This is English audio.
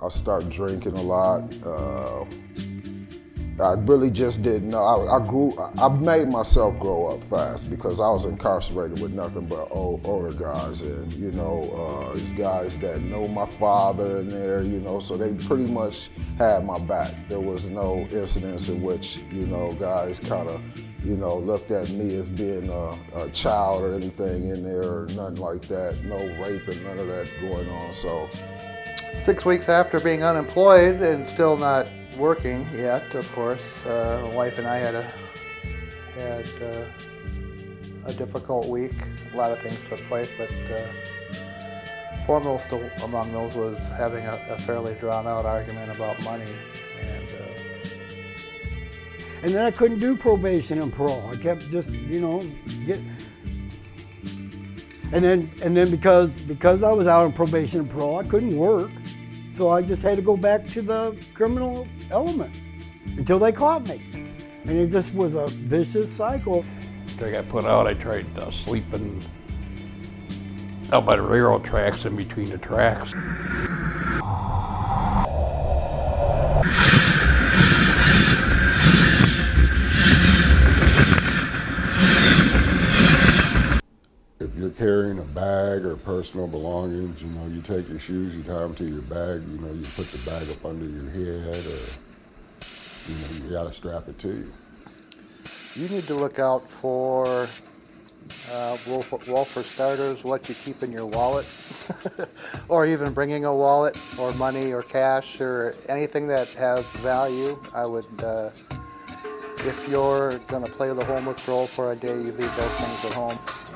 I started drinking a lot. Uh, I really just didn't know. I, I, grew. I made myself grow up fast because I was incarcerated with nothing but old, older guys, and you know, uh, these guys that know my father in there. You know, so they pretty much had my back. There was no incidents in which you know guys kind of you know looked at me as being a, a child or anything in there or nothing like that. No rape and none of that going on. So six weeks after being unemployed and still not working yet, of course, uh, my wife and I had a had uh, a difficult week. A lot of things took place, but uh, foremost among those was having a, a fairly drawn-out argument about money. And, uh, and then I couldn't do probation and parole. I kept just, you know, get. And then, and then because because I was out on probation and parole, I couldn't work. So I just had to go back to the criminal element until they caught me. And it just was a vicious cycle. After I got put out, I tried uh, sleeping out by the railroad tracks in between the tracks. you're carrying a bag or personal belongings, you know, you take your shoes, you tie them to your bag, you know, you put the bag up under your head or, you know, you gotta strap it to you. You need to look out for, uh, well, for starters, what you keep in your wallet, or even bringing a wallet or money or cash or anything that has value. I would, uh, if you're gonna play the homeless role for a day, you leave those things at home.